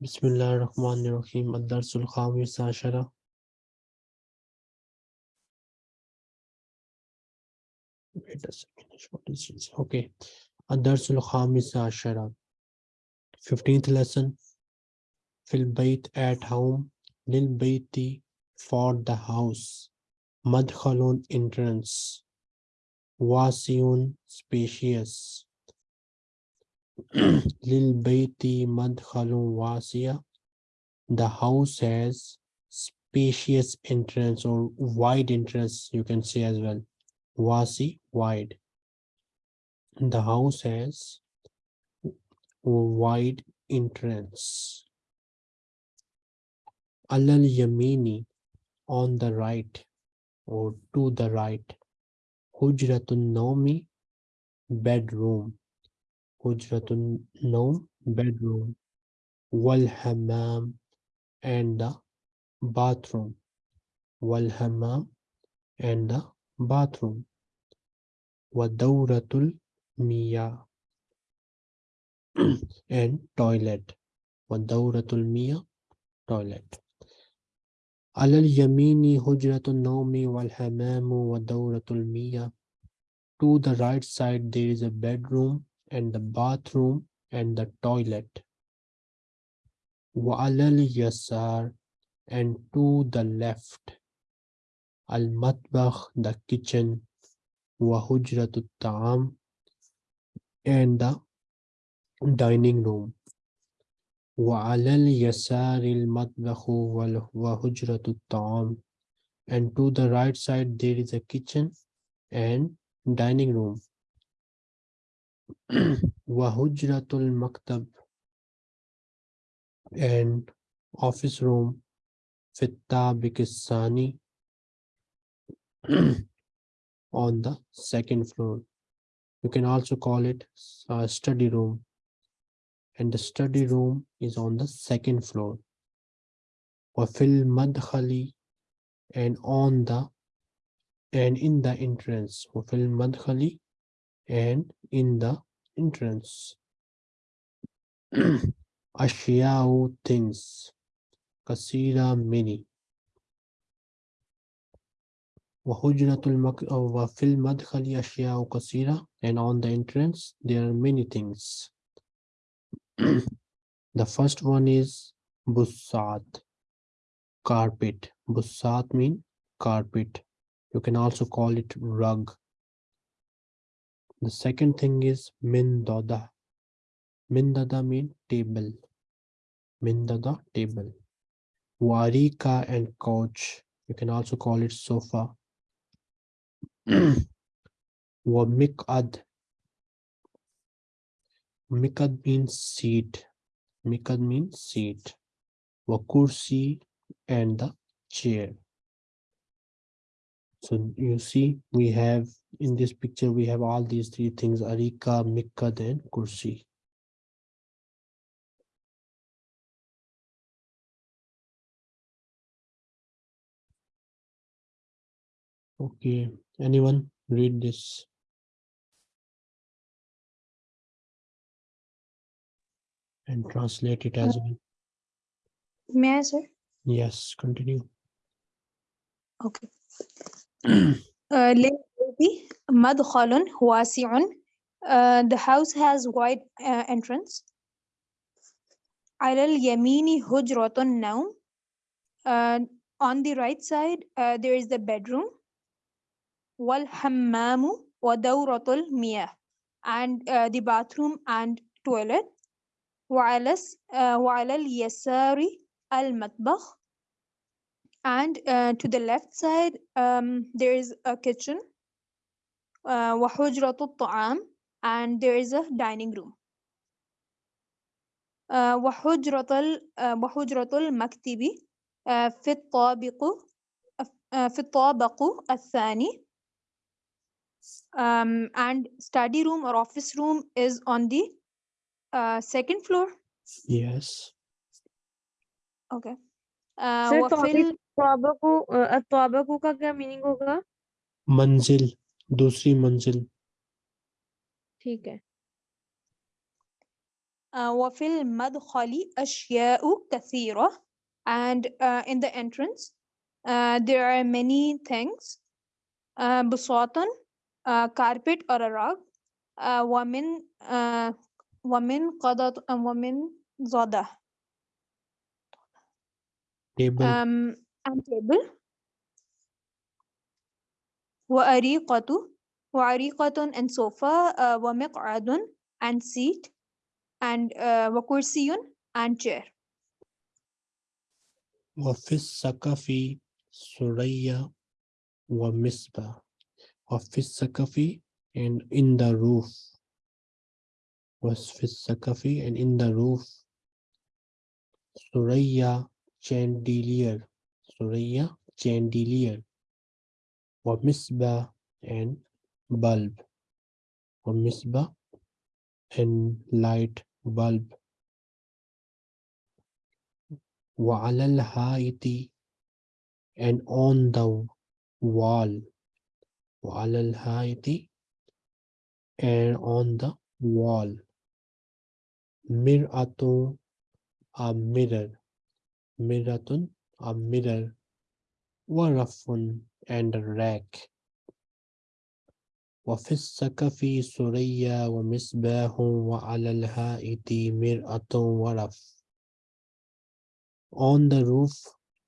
Bismillahirrahmanirrahim. Ad-Darsul Khamis Ashara. Wait a second. What is this? Okay. Ad-Darsul Khamis Ashara. 15th lesson. Fil Bayt at home. Lil Bayti for the house. Madkhalun entrance. Wasiun spacious. Lil Bayti Madkhalun Wasiya. The house has spacious entrance or wide entrance, you can say as well. Wasi, wide. The house has wide entrance. Alal Yamini on the right or to the right. Hujratun Naumi bedroom. Hujratun Naum bedroom. Wal Hammam and the bathroom. Wal Hammam and the bathroom. Wadawratul Miyah and toilet. Wadawratul Miyah toilet. على اليمين حجرة النوم والحمام ودورة المياه. To the right side there is a bedroom and the bathroom and the toilet. وعلى اليسار and to the left. المطبخ the kitchen وحجرة الطعام and the dining room. وعلى اليسار المطبخ وال- وحجرة الطعام and to the right side there is a kitchen and dining room Wahujratul Maktab and office room Fitta Bikisani on the second floor. You can also call it a study room and the study room is on the second floor. Wafil Madhali and on the and in the entrance. Wafil Madhali and in the entrance. Ashiao things. Kasira many. Uh, and on the entrance, there are many things. the first one is busat, carpet. Busat means carpet. You can also call it rug the second thing is mindada mindada mean table mindada table warika and couch you can also call it sofa wamikad Mikad means seat. Mikad means seat. Wakursi and the chair. So you see, we have in this picture, we have all these three things, Arika, Mikad and Kursi. Okay, anyone read this? And translate it as well. May I, sir? Yes, continue. Okay. Uh, للبيت مدخل واسع. Uh, the house has wide uh, entrance. على اليمين حجرة النوم. Uh, on the right side, uh, there is the bedroom. والحمام ودورة المياه. And uh, the bathroom and toilet. وعلى الس- uh, وعلى اليسار المطبخ. And uh, to the left side, um, there is a kitchen. Uh, وحجرة الطعام. And there is a dining room. آه، وحجرة ال- آه، وحجرة المكتب آه، في الطابق آه، في الطابق الثاني um, and study room or office room is on the uh, second floor Yes. okay uh, sir وفي तौबीक ال- तौबकु अ, तौबकु का क्या meaning होगा मंजिल दूसरी मंजिल ठीक है uh, وفي المدخل أشياء كثيرة and uh, in the entrance uh, there are many things uh, بساط uh, carpet or a rug uh, ومن uh, ومن قضاء ومن ضده table um, and table وأريقة وعريقة and sofa uh, ومقعد and seat and uh, وكرسي and chair وفي السقف سرية ومصباح وفي السقف and in the roof was في السقف and in the roof سرية chandelier سرية chandelier ومصباح and bulb ومصباح and light bulb وعلى الحائط and on the wall وعلى الحائط and on the wall مرآة a mirror مرآة a mirror ورف and a rack وفي السقف سرية ومصباح وعلى الحائط مرآة ورف On the roof,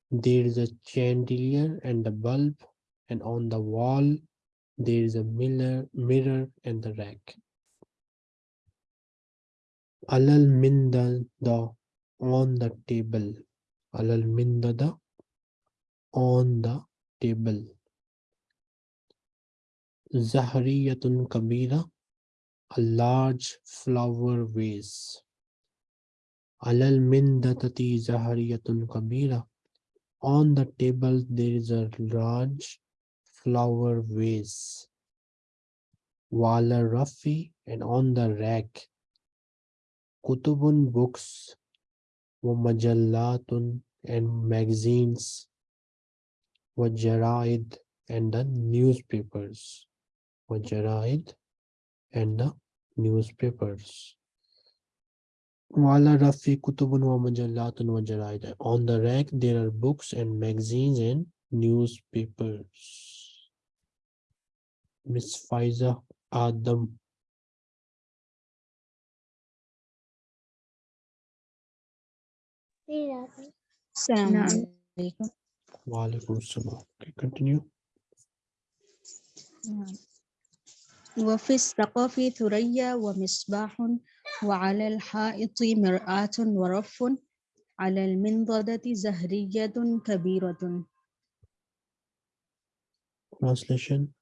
there is a chandelier and a bulb, and on the wall, there is a mirror, mirror and the rack. Alal mindada on the table. Alal mindada on the table. Zahriyatun kabira, a large flower vase. Alal mindatati zahariyatun kabira. On the table there is a large flower vase. Wala rafi and on the rack. Kutubun books. Majallatun and magazines. Jaraid and the newspapers. Jaraid and the newspapers. Kutubun wa Majallatun wa Jaraid. On the rack, there are books and magazines and newspapers. Miss Faiza Adam. السلام نعم. عليكم salam. Okay, continue. نعم. وفي السقف ثريا ومصباح وعلى الحائط مرآة ورف على المنضدة زهرية كبيرة Translation.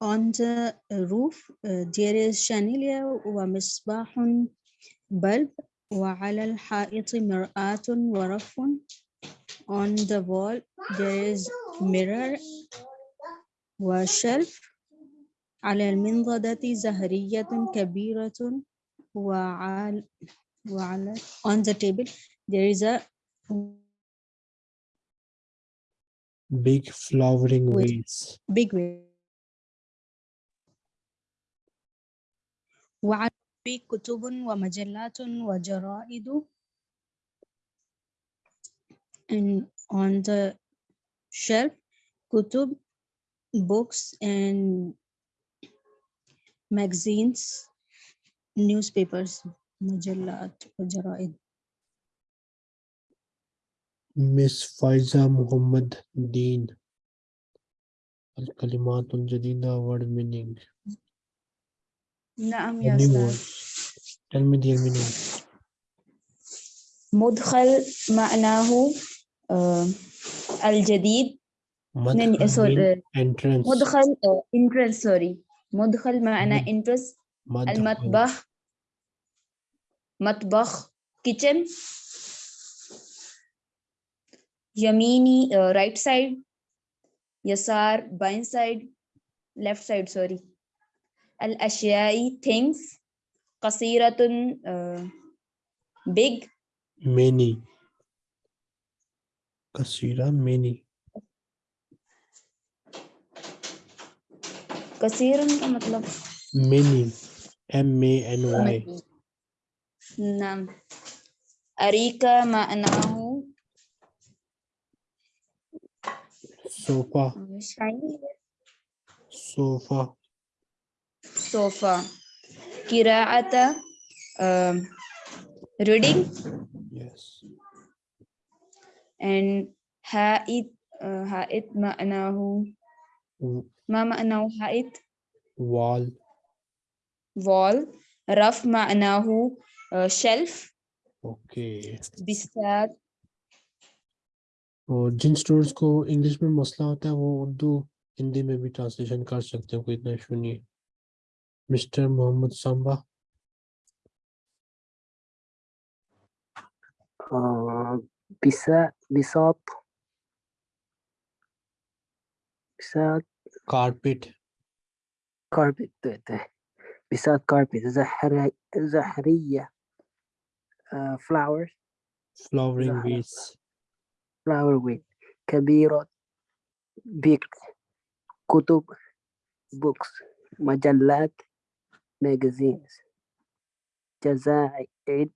On the roof uh, there is chandelier ومصباح bulb وعلى الحائط مرآة ورف On the wall there is mirror وشلف على المنضدة زهرية كبيرة وعلى وعلى on the table there is a Big flowering Wait. vase. big way في كتب ومجلات وجرائد and on the shelf كتب books and magazines newspapers مجلات وجرائد Miss Faiza Muhammad Deen. الكلمات الجديدة word meaning. نعم يا أستاذ. المدي المنون مدخل معناه الجديد. مدخل آه، entrance. مدخل آه، entrance sorry مدخل معنى entrance. المطبخ. مطبخ. kitchen. يميني آه، right side. يسار باين side. left side sorry الأشياء things قصيرة آه، big many كثيرة many كثيرا का मतलब Many. M A N Y. نعم أريكا معناه Sofa. Sofa. sofa. Kira'ata, uh, reading. Yes. And ha'it, uh, ha'it ma'nahu. Ma ma'nahu ha'it? Wall. Wall. Raf ma'nahu uh, shelf. Okay. Bistar. और जिन students को English में मसला होता है वो उर्दू हिंदी में भी ट्रांसलेशन कर सकते हैं कोई इतना इशू नहीं है Mr. Mohammed Samba. Uh, Bisa, Bisop. Bisat. Carpet. Carpet. Bisat carpet. Zahariya. Uh, flowers. Flowering weeds. Flower weed. Kabirot. Big. Kutub. Books. Majallat magazines. Jazaid,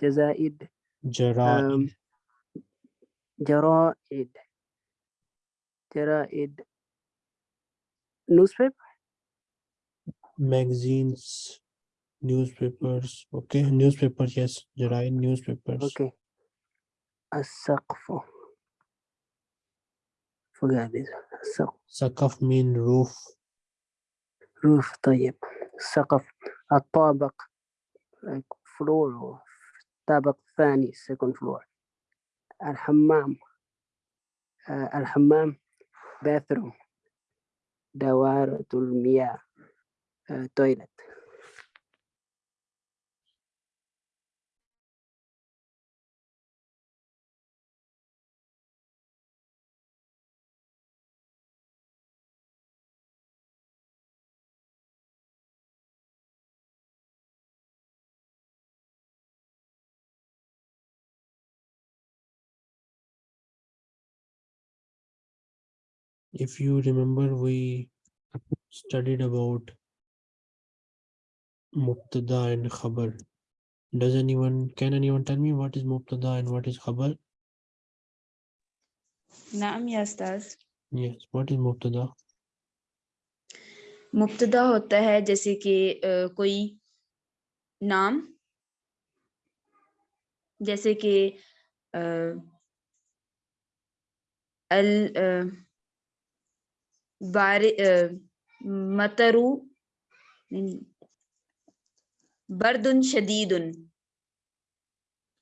Jazaid, Jaraid, um, Jaraid, newspaper, magazines, newspapers. Okay, newspapers. Yes, Jaraid newspapers. Okay, Asakfo. Forget this. So, Sakaf mean roof. Roof, طيب. السقف الطابق فلور الطابق الثاني سيكون فلور. الحمام آه، الحمام باثروم دوارة المياه آه، تويلت if you remember we studied about mubtada and khabar does anyone can anyone tell me what is mubtada and what is khabar नाम या उस्ताद yes what is mubtada मुब्तदा होता है जैसे कि अ, कोई नाम जैसे कि अ, अल अ, बारि मतरू बर्दुन शदीदुन।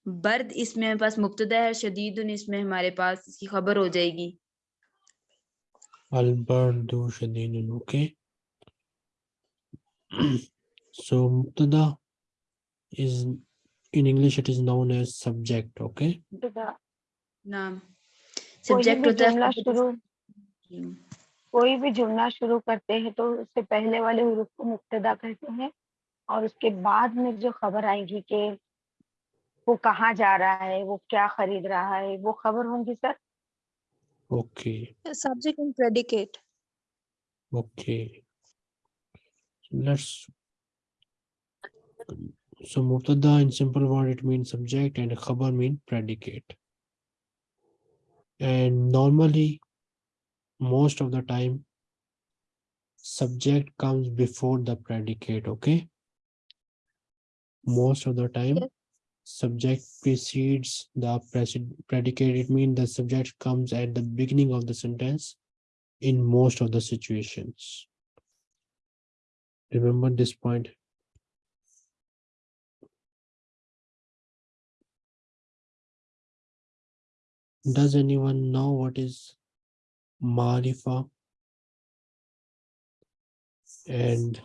बर्द इसमें हमारे पास मुब्तदा है शदीदुन इसमें हमारे पास इसकी खबर हो जाएगी। bardu shadidun okay so mubtada is in english it is known as subject okay? नाम। कोई सब्जेक्ट भी कोई भी जुड़ना शुरू करते हैं तो उससे पहले वाले हरूफ को मुक्तदा करते हैं और उसके बाद में जो खबर आएगी कि वो कहाँ जा रहा है वो क्या खरीद रहा है वो खबर होंगी sir? Okay. Subject and predicate okay. Let's so मुक्तदा in simple word it mean subject and खबर mean predicate and normally most of the time, subject comes before the predicate. Okay. Most of the time, Yes. subject precedes the predicate. It means the subject comes at the beginning of the sentence in most of the situations. Remember this point. Does anyone know what is Marifa? And.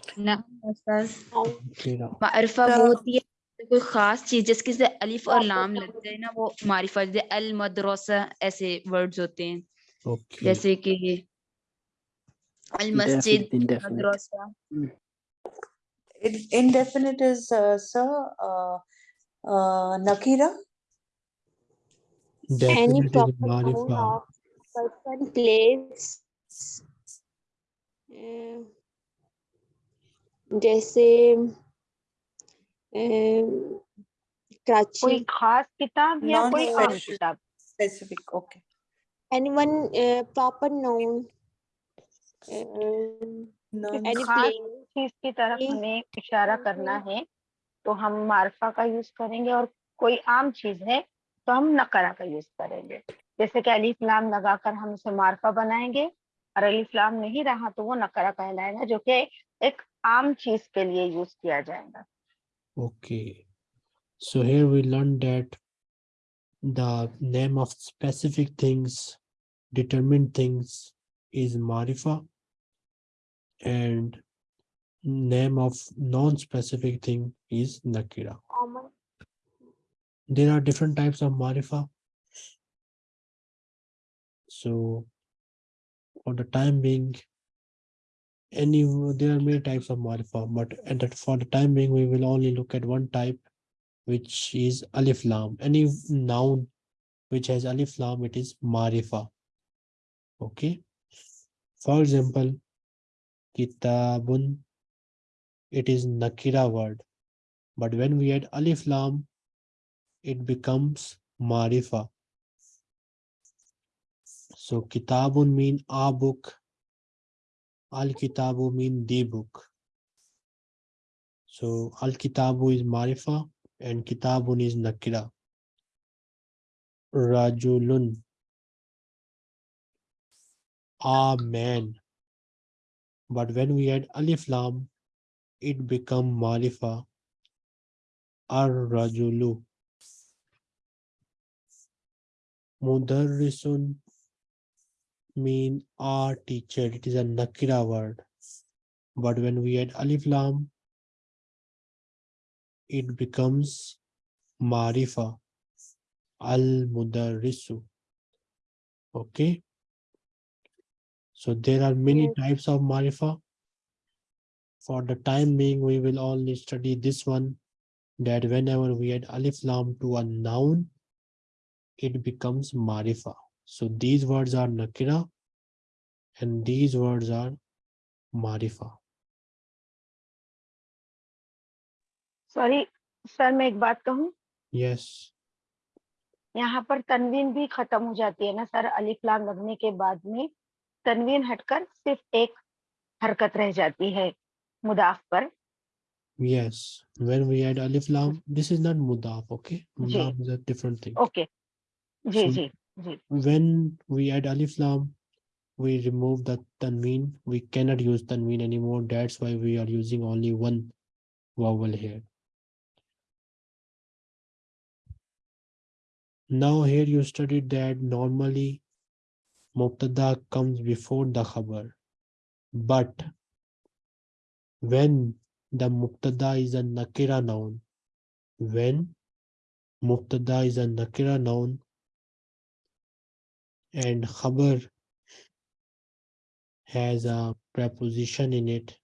मारिफा वो होती है कोई खास चीज़ जिसके से अलिफ और लाम लगते हैं ना वो मारिफा जैसे अल मदरसा ऐसे वर्ड्स होते हैं Okay. जैसे कि अल मस्जिद. मदरसा Indefinite is, uh, sir, uh, uh, Nakira. Definite is Marifa. Person, place, uh, जैसे कराची कोई खास किताब या कोई आम किताब? Specific, okay. anyone proper noun um, Non- any खास चीज़ की तरफ़ हमें इशारा करना है तो हम मार्फा का यूज़ करेंगे और कोई आम चीज़ है तो हम नकरा का यूज़ करेंगे। जैसे कि अलीफ लाम लगाकर हम उसे मार्फा बनाएँगे और अलीफ लाम नहीं रहा तो वो नकरा कहलाएगा जो कि एक आम चीज़ के लिए यूज़ किया जाएगा Okay. So here we learned that the name of specific things, determined things is Marifa and name of non-specific thing is Nakira. There are different types of Marifa. So for the time being, any there are many types of Marifa, but at that for the time being, we will only look at one type, which is Alif Lam. Any noun which has Alif Lam, it is Marifa. Okay. For example, Kitabun, it is Nakira word, but when we add Alif Lam, it becomes Marifa. So Kitabun mean a book, Al Kitabu mean the book. So Al Kitabu is Marifa and Kitabun is Nakira. Rajulun. A man. But when we add Alif Lam, it become Marifa. Ar Rajulu. Mudarrisun mean our teacher. It is a Nakira word. But when we add Alif Lam, it becomes Marifa. Al Mudarrisu. Okay. So there are many types of Marifa. For the time being, we will only study this one. That whenever we add Alif Lam to a noun, it becomes Marifa. So these words are Nakira and these words are Marifa. Sorry sir मैं एक बात कहूँ Yes. यहाँ पर तनवीन भी खत्म हो जाती है ना सर अलिफ लाम लगने के बाद में तनवीन हटकर सिर्फ एक हरकत रह जाती है मुदाफ पर Yes, when we add alif lam, this is not mudaf, okay? Ji. Mudaf is a different thing. Okay ji So- ji ji When we add alif lam, we remove the tanween. We cannot use tanween anymore. That's why we are using only one vowel here. Now here you studied that normally mubtada comes before the khabar. But when the mubtada is a nakira noun, when mubtada is a nakira noun and khabar has a preposition in it,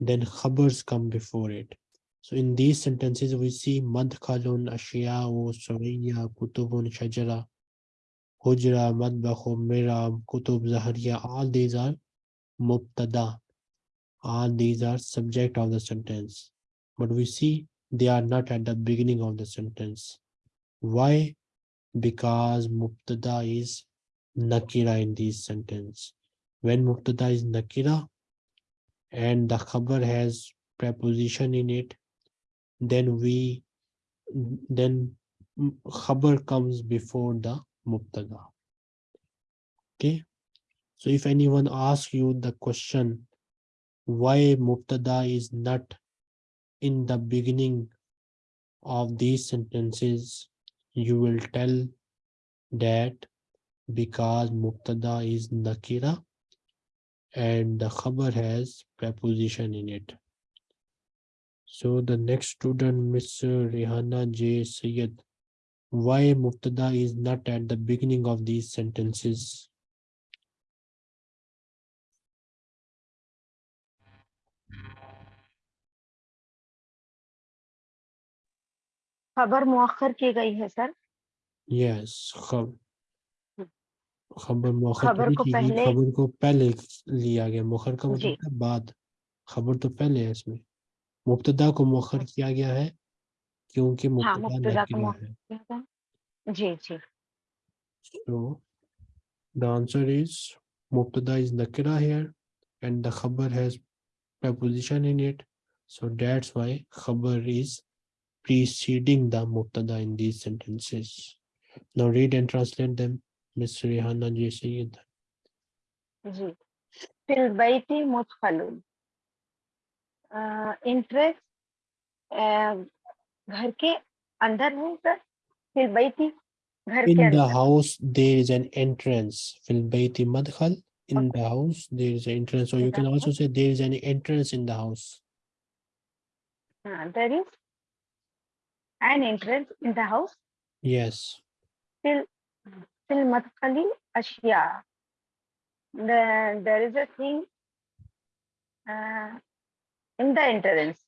then khabars come before it. So in these sentences, we see madkhalun, ashiya'u, suriyya, kutubun, shajara, hujra, madbakhu, miram, kutub, zahariya, all these are mubtada. All these are subject of the sentence. But we see they are not at the beginning of the sentence. Why? Because mubtada is nakira in this sentence. When mubtada is nakira and the khabar has preposition in it, then we then khabar comes before the mubtada. Okay. So if anyone asks you the question, why mubtada is not in the beginning of these sentences, you will tell that because mubtada is nakira and the khabar has preposition in it. So the next student, Miss Rihanna J. Syed, why mubtada is not at the beginning of these sentences? खबर मुअख्खर की गई है sir Yes, खब खबर खबर को पहले- खबर को पहले लिया गया मुखर का मतलब है बाद खबर तो पहले है इसमें मुब्तदा को मुअख्खर किया गया है क्योंकि हाँ मुब्तदा मुब्तदा को नकीरा मुअख्खर है। जी जी So the answer is Mubtada is Nakira here and the Khabar has preposition in it. So that's why Khabar is preceding the Mubtada in these sentences. Now read and translate them. Miss Rihanna J. Sayyid. Ji fill Baiti मुदखलुन interest घर के अंदर है sir fill Baiti घर के In the अंदर house there is an entrance. Fil bayti madkhal. In the house there is an entrance. Or you In the can also house. say there is an entrance in the house. हाँ there is an entrance in the house Yes. fil madkhali ashya. The, there is a thing uh, in the entrance.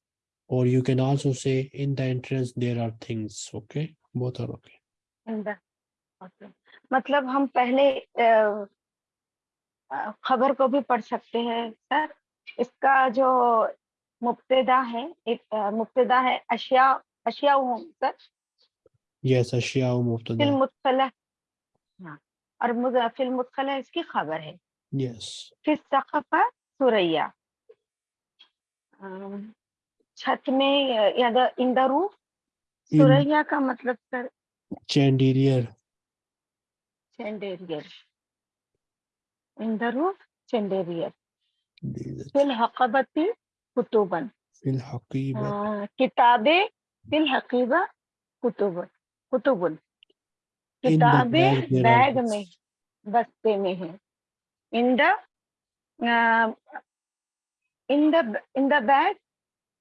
Or you can also say in the entrance there are things. Okay, both are okay. In the okay. मतलब हम पहले खबर को भी पढ़ सकते हैं sir इसका जो मुब्तदा है एक मुब्तदा है अशिया अशिया सर यस अशिया मुब्तदा हाँ और मुद- फिल मुदखला इसकी खबर है। Yes. फिर सक़फ़ा सुरैया। छत में या द इन द रूफ? सुरैया का मतलब sir? chandelier. Chandelier. In the roof? Chandelier. Fill हकबती कुतुबन। Haqiba. अ, किताबें फिल हकीबा कुतुब कुतुबन। the किताबें बैग में बस्ते में है in the in the in the bag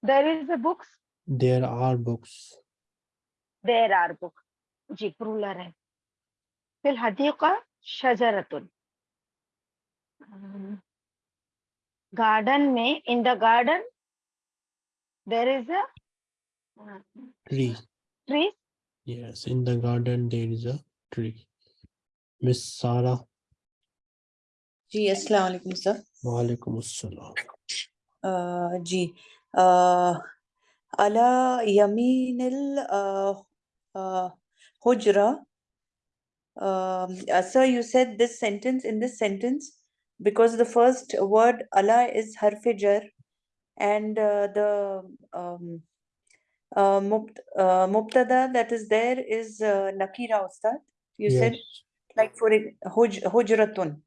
there is a books There are books. There are book ji plural है फिल हदीका शजरतुन गार्डन में in the garden there is a Tree. Tree Yes, in the garden there is a tree. Miss Sarah. जी अस्सलाम वालेकुम sir Walaikum assalam. uh, जी uh, अला यमीनिल uh, uh, hujra um, uh, sir you said this sentence in this sentence because the first word ala is harf jar and uh, the um, uh, mubt, uh, mubtada that is there is uh, nakira ustad you yes. said like for it huj, hujratun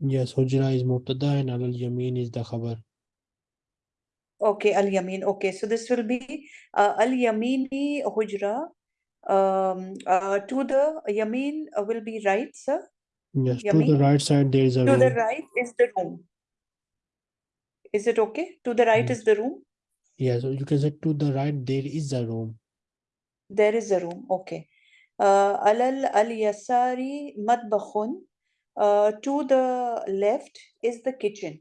Yes, Hujra is Mubtada and Al Yamin is the Khabar. Okay, al yamin. Okay, so this will be uh, al yamini hujra. Um, uh, to the yamin will be right, sir. Yes, to the right side there is a To the right is the room. Is it okay? To the right Yes. is the room. Yes, so you can say to the right there is a room. There is a room. Okay. Uh, alal al yasari matbakhun. Uh, to the left is the kitchen.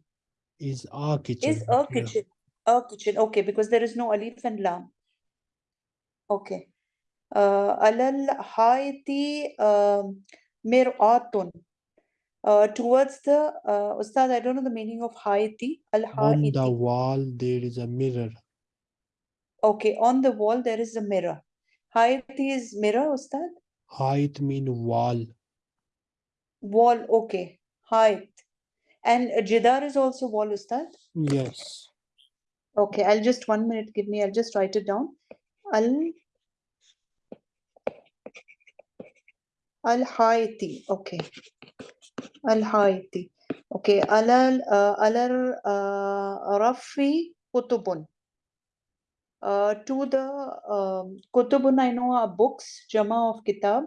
Is our kitchen. Is a Yeah. kitchen. A kitchen. Okay, because there is no alif and lam. Okay. Uh, alal haiti um, mir'atun. Towards the uh, Ustad, I don't know the meaning of haiti. Al On the wall there is a mirror. Okay, on the wall there is a mirror. Haiti is mirror, Ustad. Height mean wall. Wall. Okay, height. And jidar is also wall, Ustad. Yes. Okay, I'll just one minute. Give me. I'll just write it down. Al Al Haiti. Okay. Al Haiti. Okay. Alal uh, Alal uh, Rafi Kutubun. Uh, to the um, Kutubun, I know are books, Jama of Kitab,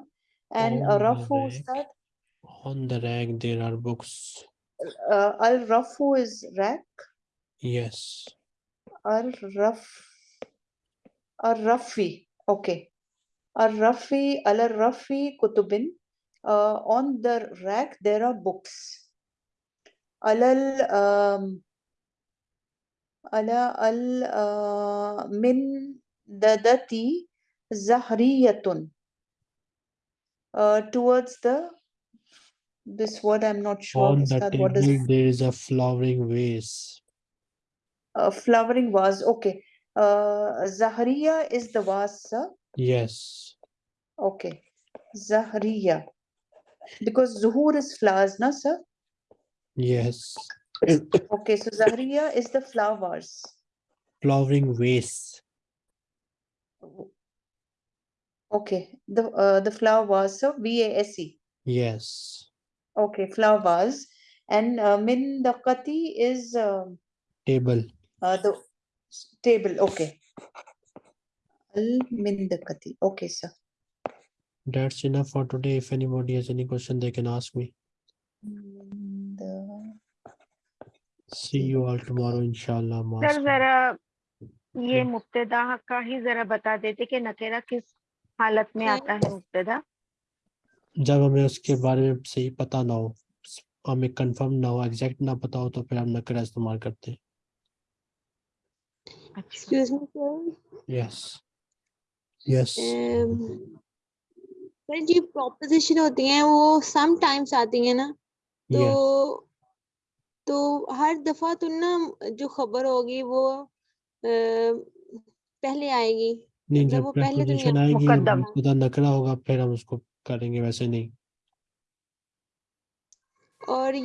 and On Rafu rack. Ustad. On the rack there are books. Uh, Al Rafu is rack. Yes. Al Raf. Al Rafi. Okay. Al Rafi. Al Rafi Kutubin. Uh, on the rack there are books. Alal um, ala al uh, min dadati zahriyatun. Uh, towards the this word I'm not sure. On the Ustad, what is table there is a flowering vase. a flowering vase. Okay. Uh, Zahriya is the vase, sir. Yes. Okay. Zahriya. Because Zuhur is flowers, no, sir? Yes. Okay, so Zahriya is the flowers. Flowering vase. Okay, the uh, the flower vase, so V-A-S-E. Yes. Okay, flowers. And uh, min daqati is um Table. uh, the table. Okay. Al min daqati. Okay, sir. That's enough for today. If anybody has any question, they can ask me. Da- See you all tomorrow, inshallah. Sir. जरा ये। मुब्तदा का ही जरा बता देते कि नकेरा किस हालत में आता है मुब्तदा जब हमें उसके बारे में सही पता ना हो हमें कंफर्म ना हो एग्जैक्ट ना पता हो तो फिर हम नकरा इस्तेमाल करते हैं Excuse me, sir. Yes yes Um, जी proposition होती हैं वो sometimes आती हैं ना तो यस तो हर दफ़ा तो ना जो खबर होगी वो पहले आएगी नहीं जब वो पहले तो आएगी मुकद्दम। पता नकरा होगा फिर हम उसको करेंगे वैसे नहीं और ये